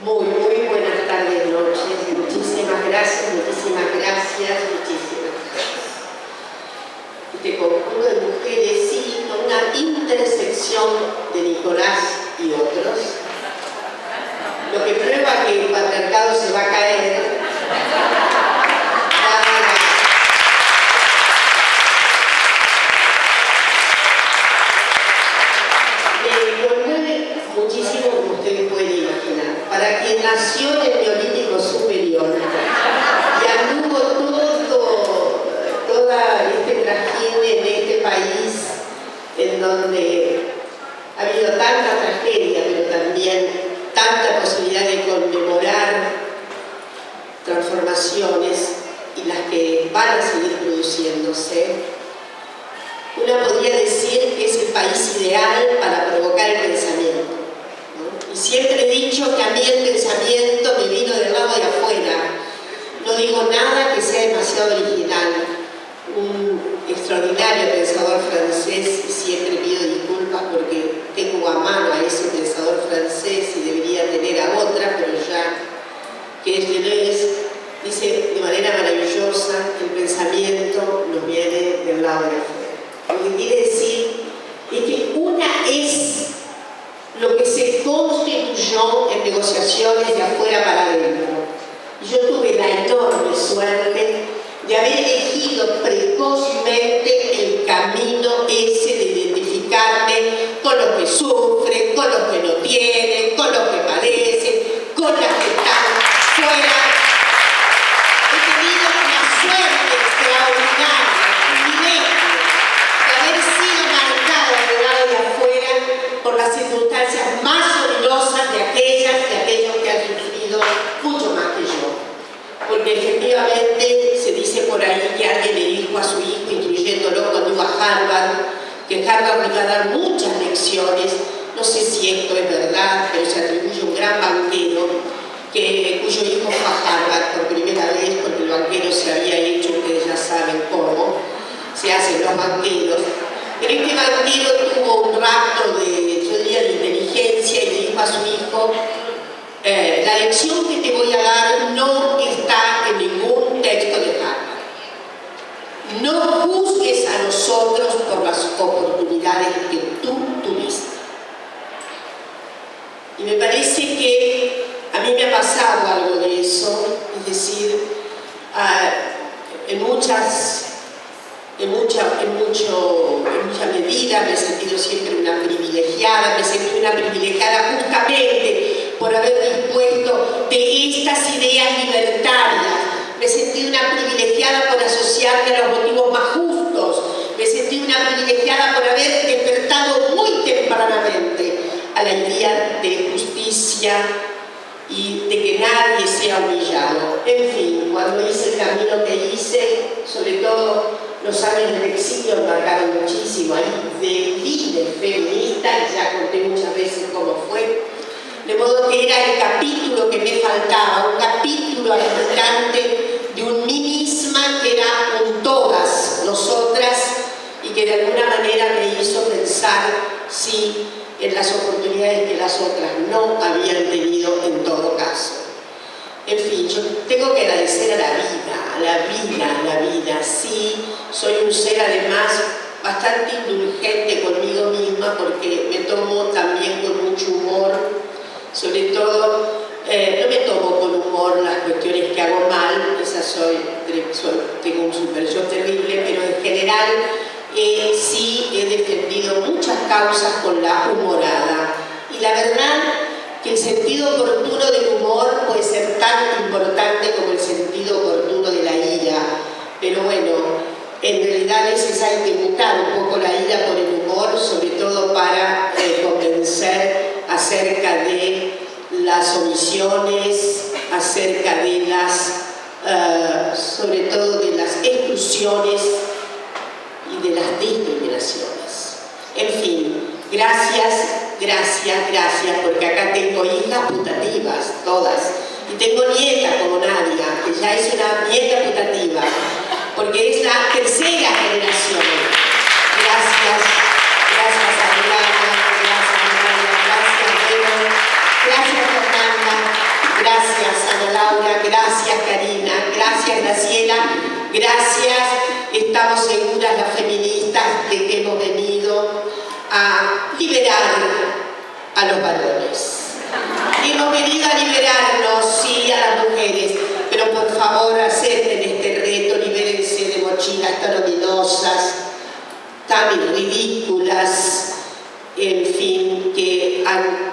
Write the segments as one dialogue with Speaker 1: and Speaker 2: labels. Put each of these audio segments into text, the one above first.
Speaker 1: Muy, muy buenas tardes, noches. Muchísimas gracias, muchísimas gracias, muchísimas gracias. Este conjunto de mujeres, sí, una intersección de Nicolás y otros, lo que prueba que el patriarcado se va a caer No juzgues a nosotros por las oportunidades que tú tuviste. Y me parece que a mí me ha pasado algo de eso, es decir, ah, en muchas en mucha, en, mucho, en mucha medida me he sentido siempre una privilegiada, me he sentido una privilegiada justamente por haber dispuesto de estas ideas libertarias. Me sentí una privilegiada por asociarme a los motivos más justos. Me sentí una privilegiada por haber despertado muy tempranamente a la idea de justicia y de que nadie sea humillado. En fin, cuando hice el camino que hice, sobre todo los años del exilio marcaron muchísimo ahí, de líder feminista, ya conté muchas veces cómo fue, de modo que era el capítulo que me faltaba, un capítulo habitante de un mí misma era un todas nosotras y que de alguna manera me hizo pensar sí en las oportunidades que las otras no habían tenido en todo caso. En fin, yo tengo que agradecer a la vida, a la vida, a la vida. Sí, soy un ser además bastante indulgente conmigo misma porque me tomo también con mucho humor sobre todo eh, no me tomo con humor las cuestiones que hago mal, esa soy, tengo un super yo terrible, pero en general eh, sí he defendido muchas causas con la humorada. Y la verdad que el sentido oportuno del humor puede ser tan importante como el sentido oportuno de la ira. Pero bueno, en realidad es veces hay que buscar un poco la ira por el humor, sobre todo para eh, convencer acerca de las omisiones, acerca de las, eh, sobre todo de las exclusiones y de las discriminaciones. En fin, gracias, gracias, gracias, porque acá tengo hijas putativas, todas, y tengo nieta como Nadia, que ya es una nieta putativa, porque es la tercera generación. Gracias, gracias gracias Ana Laura, gracias Karina, gracias Graciela, gracias, estamos seguras las feministas de que hemos venido a liberar a los varones. Hemos venido a liberarnos, sí, a las mujeres, pero por favor acepten este reto, libérense de mochilas tan ominosas, tan ridículas, en fin, que han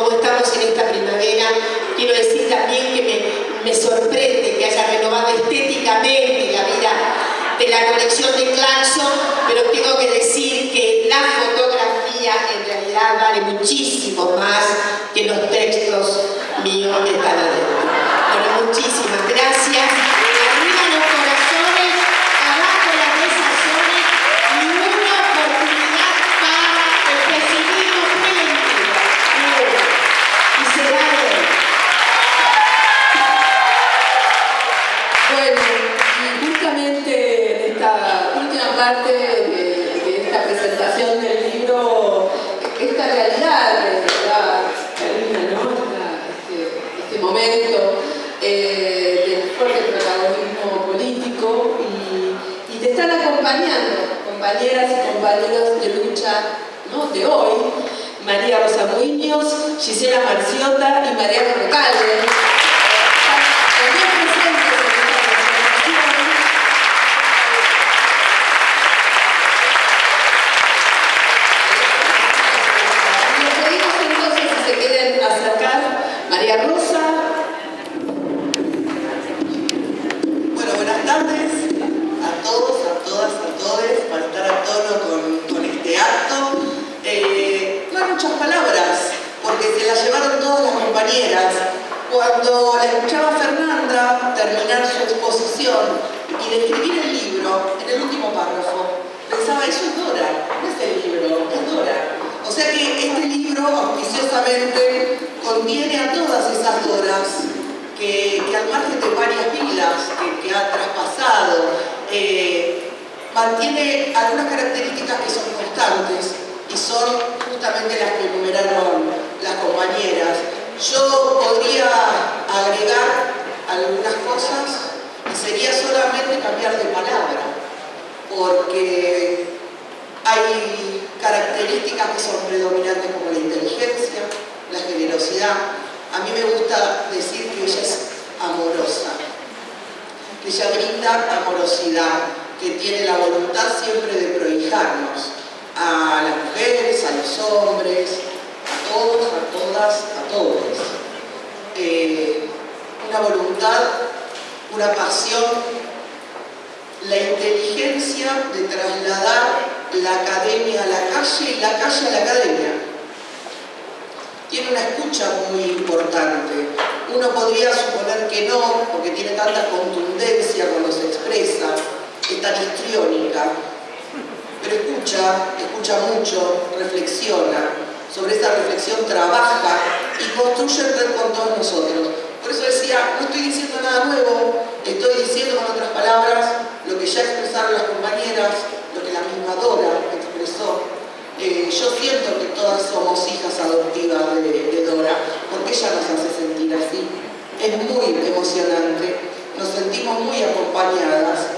Speaker 1: como estamos en esta primavera, quiero decir también que me, sorprende que haya renovado estéticamente la vida de la colección de Clarkson, pero tengo que decir que la fotografía en realidad vale muchísimo más que los tres que, al margen de varias vidas que, ha traspasado, eh, mantiene algunas
Speaker 2: características que son constantes y son justamente las que enumeraron las compañeras. Yo podría agregar algunas cosas y sería solamente
Speaker 3: cambiar de palabra, porque hay características que son predominantes como la inteligencia, la generosidad, a mí me gusta decir que ella es amorosa,
Speaker 4: que ella brinda amorosidad, que tiene la voluntad siempre de prohijarnos a las mujeres, a los hombres, a todos, a todas, a todos. Eh, una voluntad, una pasión, la inteligencia de trasladar la academia a la calle y la calle a la academia tiene una escucha muy importante. Uno podría suponer que no, porque tiene tanta contundencia cuando se expresa, es tan
Speaker 3: histriónica, pero escucha, escucha mucho, reflexiona, sobre esa reflexión trabaja y construye
Speaker 4: el red con todos nosotros. Por eso decía, no estoy diciendo nada nuevo, estoy diciendo con otras palabras lo que ya está emocionante, nos sentimos muy acompañadas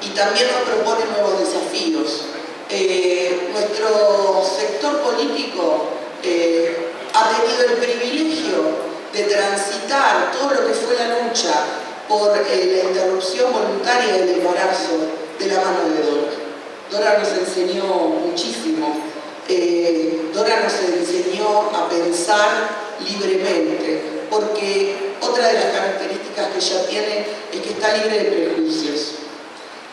Speaker 4: y también nos propone nuevos desafíos. Eh, nuestro sector político eh, ha tenido el privilegio de transitar todo lo que fue la lucha por eh, la interrupción voluntaria del embarazo de la mano de Dora. Dora nos enseñó muchísimo. Dora nos enseñó a pensar libremente, porque otra de las características que ella tiene es que está libre de prejuicios.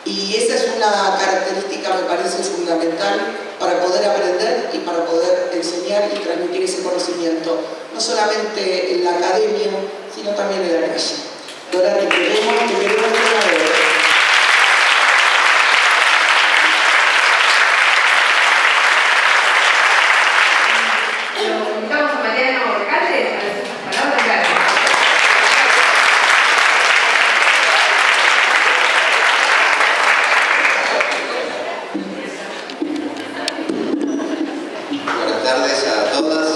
Speaker 4: Y esa es una característica, me parece, fundamental para poder aprender y para poder enseñar y transmitir ese conocimiento, no solamente en la academia, sino también en la calle. Dora, tardes a todas.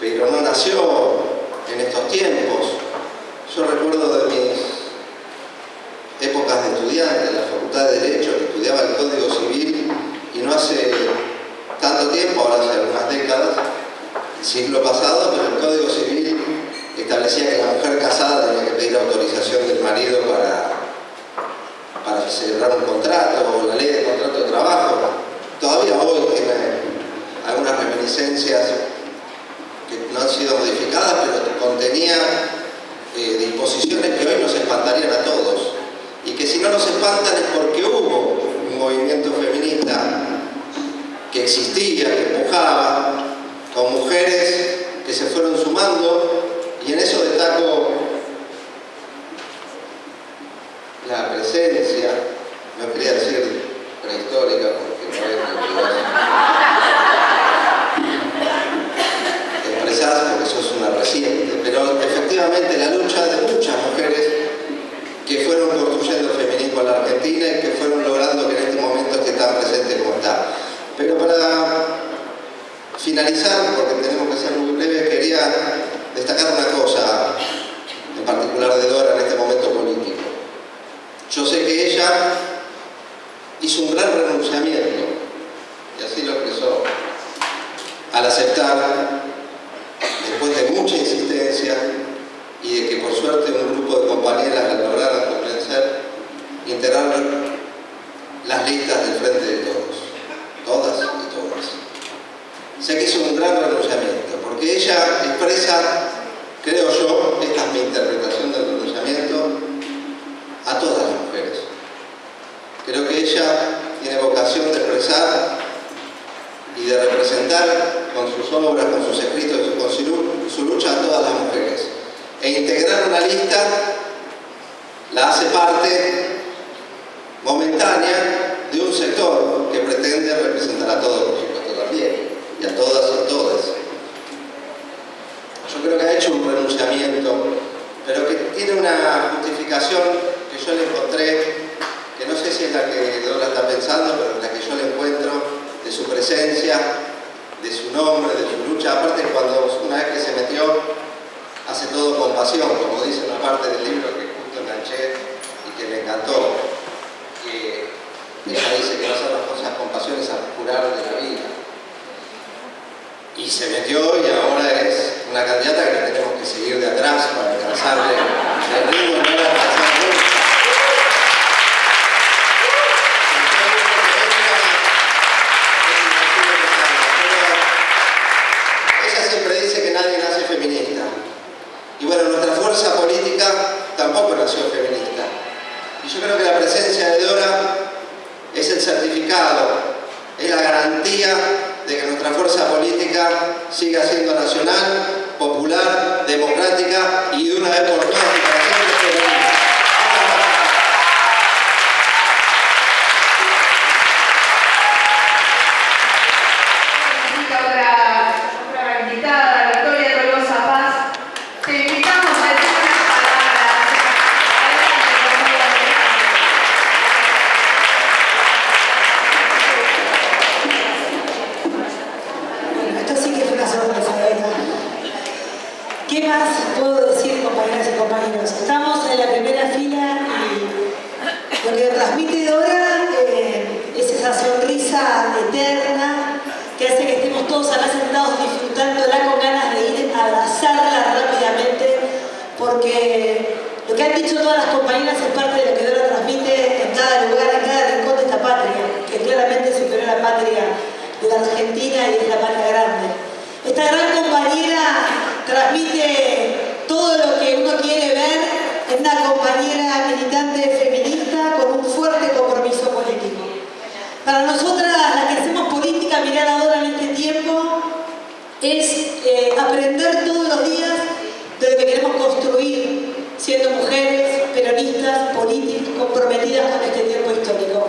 Speaker 4: Pero no nació en estos tiempos. Yo recuerdo de mis épocas de estudiante en la Facultad de Derecho, que estudiaba el Código Civil, y no hace tanto tiempo, ahora hace algunas décadas, siglo pasado, pero el Código Civil establecía que la mujer casada tenía que pedir autorización del marido para, para celebrar un contrato, o la ley de contrato de trabajo. Todavía hoy tiene algunas reminiscencias no han sido modificadas, pero contenía eh, disposiciones que hoy nos espantarían a todos. Y que si no nos espantan es porque hubo un movimiento feminista que existía, que empujaba, con mujeres que se fueron sumando y en eso destaco la presencia, no quería decir prehistórica porque no es expresás porque sos una reciente, pero la lucha de muchas mujeres que fueron construyendo el feminismo en la Argentina y que fueron logrando que en este momento esté tan presente como está. Pero para finalizar, porque tenemos que ser muy breves, quería destacar una cosa en particular de Dora en este momento político. Yo sé que ella hizo un gran renunciamiento, y así lo expresó, al aceptar, después de mucha insistencia, y de que por suerte un grupo de compañeras la lograron convencer, integrar las listas del frente de todos, todas y todas sé que hizo un gran renunciamiento, porque ella expresa, creo yo, esta es mi interpretación del renunciamiento, a todas las mujeres. Creo que ella tiene vocación de expresar y de representar con sus obras, con sus escritos, con su lucha a todas las mujeres. E integrar una lista la hace parte momentánea de un sector que pretende representar a todos, por supuesto, también y a todas y a todas. Yo creo que ha hecho un renunciamiento, pero que tiene una justificación que yo le encontré, que no sé si es la que Dora está pensando, pero la que yo le encuentro, de su presencia, de su nombre, de su lucha. Aparte, cuando una vez que se metió, hace todo con pasión, como dice una parte del libro que justo enganché y que me encantó. Que ella dice que no hacer las cosas con pasión es curar de la vida y se metió y ahora es una candidata que tenemos que seguir de atrás para alcanzarle el ritmo
Speaker 5: porque lo que han dicho todas las compañeras es parte de lo que Dora transmite en cada lugar, en cada rincón de esta patria, que claramente es superior a la patria de la Argentina y es la patria grande. Esta gran compañera transmite todo lo que uno quiere ver en una compañera militante feminista con un fuerte compromiso político. Para nosotras, las que hacemos política, mirar ahora en este tiempo, es eh, aprender todos los días queremos construir siendo mujeres, peronistas, políticas, comprometidas con este tiempo histórico.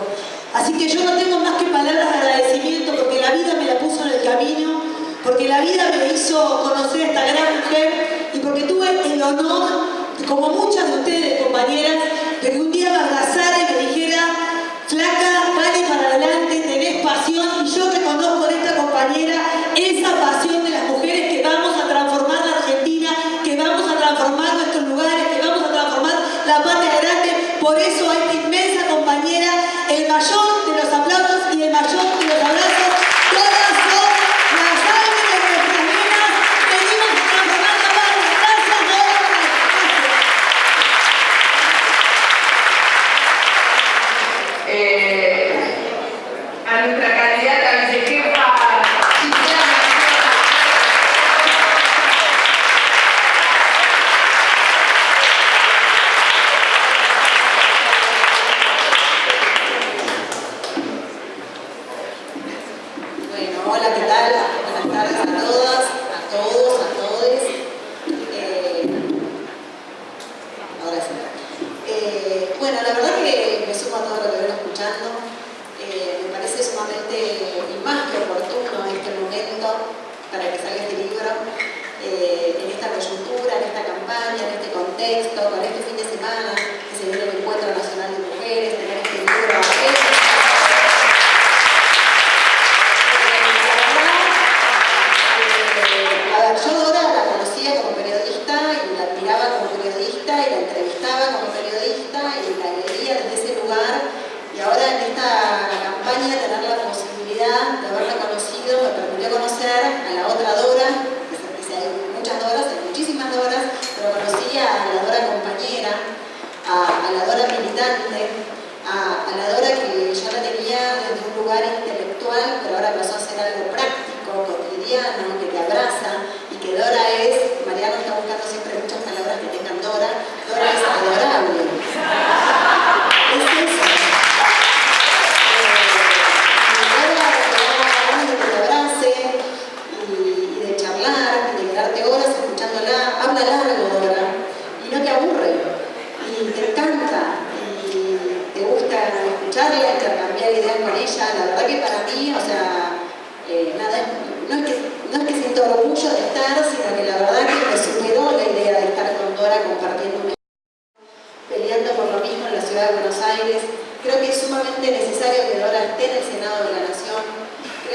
Speaker 5: Así que yo no tengo más que palabras de agradecimiento porque la vida me la puso en el camino, porque la vida me hizo conocer a esta gran mujer y porque tuve el honor, como muchas de ustedes compañeras, de que un día me abrazara y me dijera flaca, vale para adelante, tenés pasión y yo reconozco en esta compañera esa pasión de las mujeres
Speaker 6: so I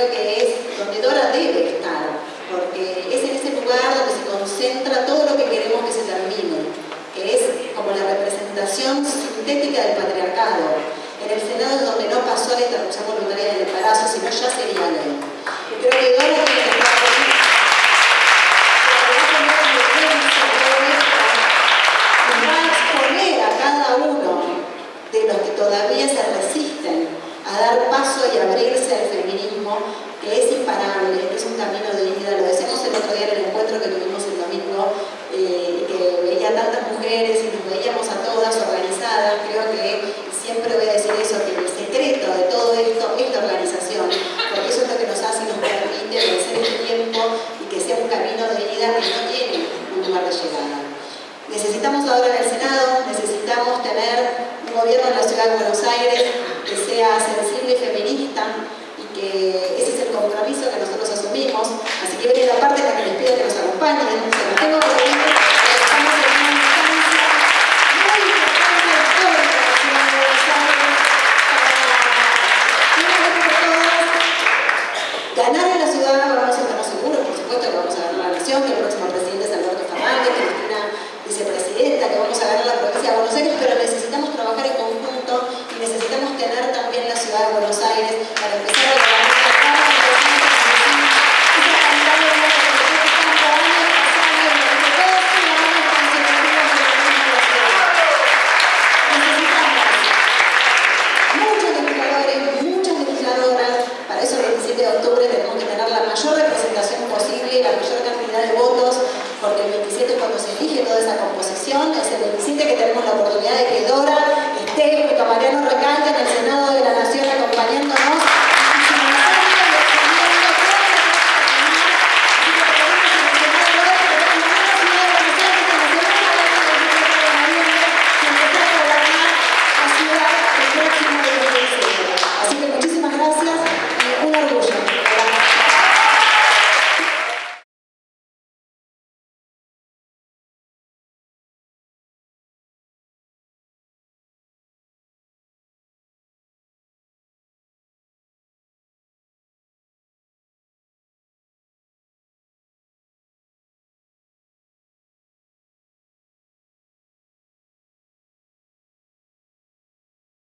Speaker 6: creo que es donde Dora debe estar, porque es en ese lugar donde se concentra todo lo que queremos que se termine, que es como la representación sintética del patriarcado. En el Senado es donde no pasó la interrupción voluntaria del embarazo, sino ya se